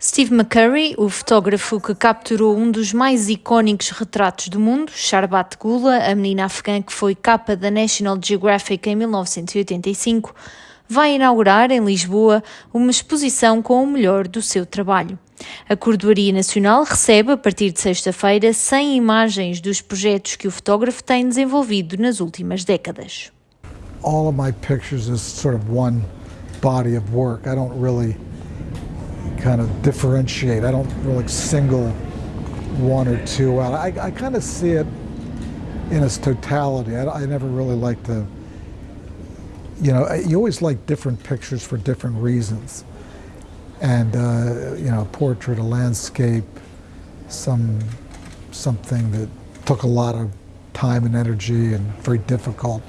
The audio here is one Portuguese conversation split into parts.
Steve McCurry, o fotógrafo que capturou um dos mais icónicos retratos do mundo, Sharbat Gula, a menina afegã que foi capa da National Geographic em 1985, vai inaugurar em Lisboa uma exposição com o melhor do seu trabalho. A Cordoaria Nacional recebe, a partir de sexta-feira, 100 imagens dos projetos que o fotógrafo tem desenvolvido nas últimas décadas. All of my pictures is sort of one body of work. I don't really kind of differentiate. I don't really single one or two out. I, I kind of see it in its totality. I, I never really like to, you know, you always like different pictures for different reasons. And, uh, you know, a portrait, a landscape, some, something that took a lot of time and energy and very difficult.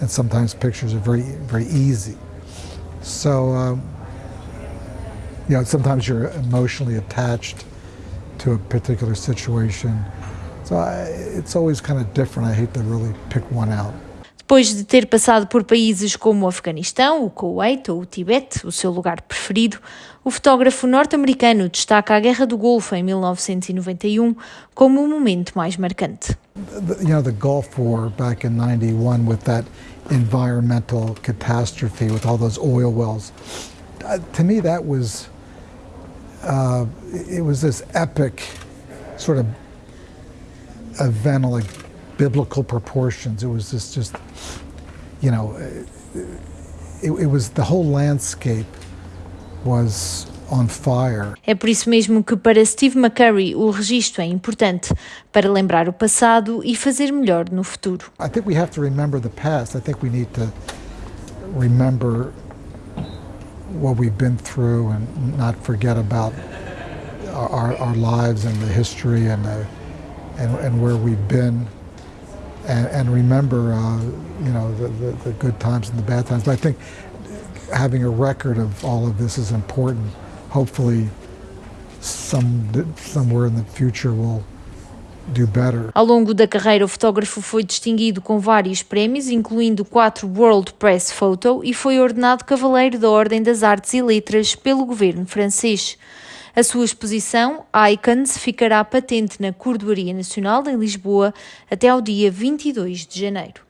And sometimes pictures are very, very easy. So, um, you know, sometimes you're emotionally attached to a particular situation. So I, it's always kind of different. I hate to really pick one out. Depois de ter passado por países como o Afeganistão, o Kuwait ou o Tibete, o seu lugar preferido, o fotógrafo norte-americano destaca a Guerra do Golfo em 1991 como o momento mais marcante. You know, the Gulf War back in 91 with that environmental catastrophe with all those oil wells. Uh, to me that was uh, it was this epic sort of event of like biblical proportions. It was just, just you know, it, it was the whole landscape was on fire. É por isso mesmo que para Steve McCurry o registro é importante para lembrar o passado e fazer melhor no futuro. I think we have to remember the past. I think we need to remember what we've been through and not forget about our, our lives and the history and, the, and, and where we've been and, and remember, uh, you know, the, the, the, good times and the bad times. But I think having a record of all of this is important. Hopefully, some, somewhere in the future we'll Ao longo da carreira, o fotógrafo foi distinguido com vários prémios, incluindo quatro World Press Photo, e foi ordenado Cavaleiro da Ordem das Artes e Letras pelo governo francês. A sua exposição, Icons, ficará patente na Cordoaria Nacional em Lisboa até ao dia 22 de janeiro.